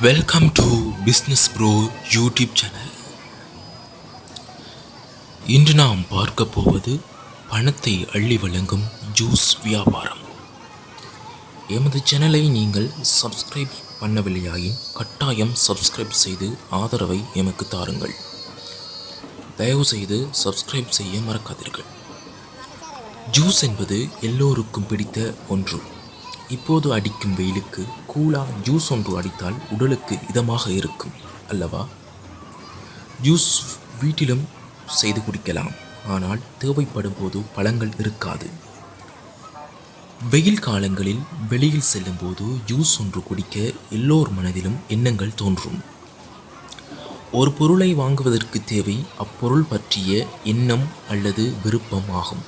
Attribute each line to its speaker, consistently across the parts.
Speaker 1: Welcome to business pro YouTube channel இன்று நாம் பார்க்க போவது பணத்தை அள்ளி வழங்கும் ஜூஸ் வியாபாரம். எமது சேனலை நீங்கள் சப்ஸ்கிரைப் பண்ணவில்லையாயின் கட்டாயம் சப்ஸ்கிரைப் செய்து ஆதரவை எமக்கு தாருங்கள். தயவுசெய்து சப்ஸ்கிரைப் செய்ய மறக்காதீர்கள். ஜூஸ் என்பது எல்லோருக்கும் பிடித்த ஒன்று. இப்போது அடிக்கும் வெயிலுக்கு கூலா ஜூஸ் ஒன்று அடித்தால் உடலுக்கு இதமாக இருக்கும் அல்லவா? ஜூஸ் வீட்டிலும் செய்து குடிக்கலாம். ஆனால் தேவைப்படும் போது பழங்கள் இருக்காது. வெயில் காலங்களில் வெளியில் செல்லும்போது ஜூஸ் ஒன்று குடிக்க எல்லோர் மனதிலும் எண்ணங்கள் தோன்றும். ஒரு பொருளை வாங்குவதற்கு தேவை அப்பொருள் பற்றிய எண்ணம் அல்லது விருப்பம் ஆகும்.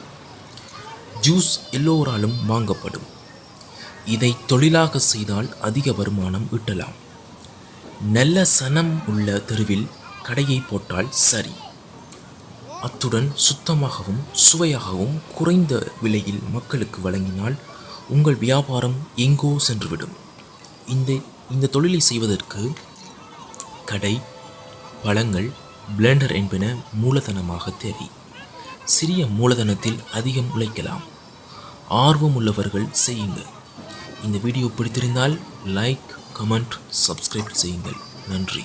Speaker 1: ஜூஸ் எல்லோராலும் வாங்கப்படும். இதை தொழிலாக செய்தால் அதிக வருமானம் ஈட்டலாம். நல்ல சனம் உள்ள தெருவில் கடையை போட்டால் சரி. அத்துடன் சுத்தமாகவும் சுவையாகவும் குறைந்த விலையில் மக்களுக்கு வழங்கினால் உங்கள் வியாபாரம் எங்கோ சென்றுவிடும். இந்த இந்த தொழிலை செய்வதற்கு கடை பழங்கள் பிளெண்டர் என்பன மூலதனமாக தேவை. சிறிய மூலதனத்தில் அதிகம் உழைக்கலாம். ஆர்வம் உள்ளவர்கள் செய்யுங்கள். இந்த வீடியோ பிடித்திருந்தால் லைக் கமெண்ட் சப்ஸ்கிரைப் செய்யுங்கள். நன்றி.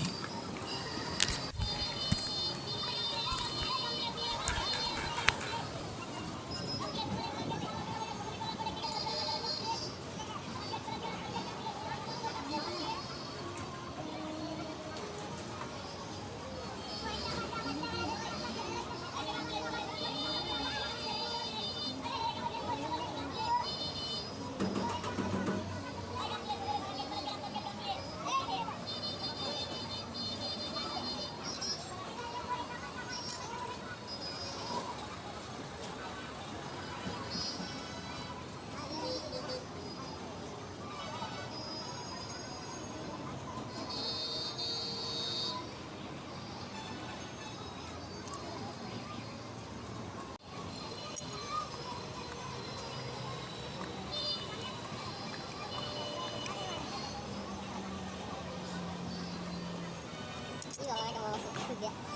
Speaker 2: 이거 말고 뭐 그게